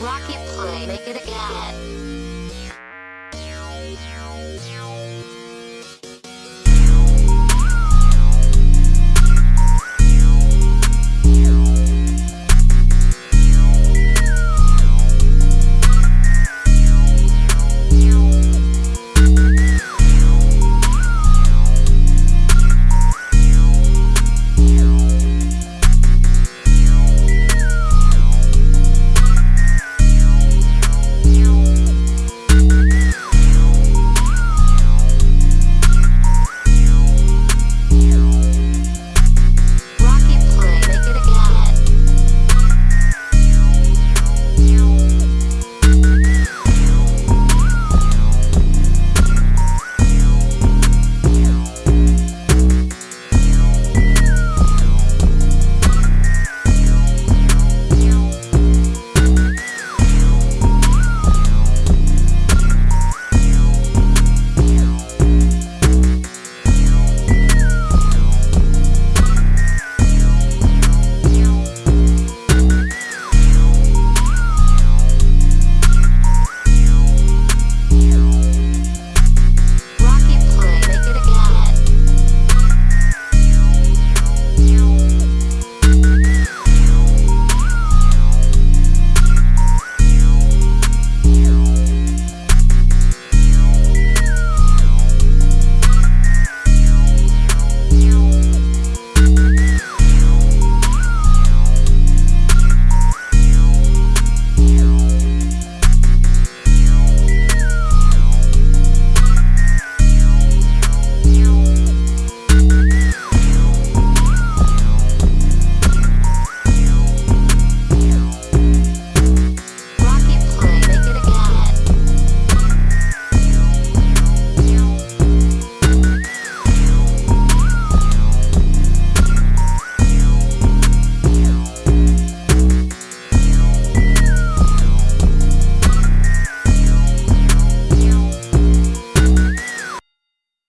Rocket play, make it again.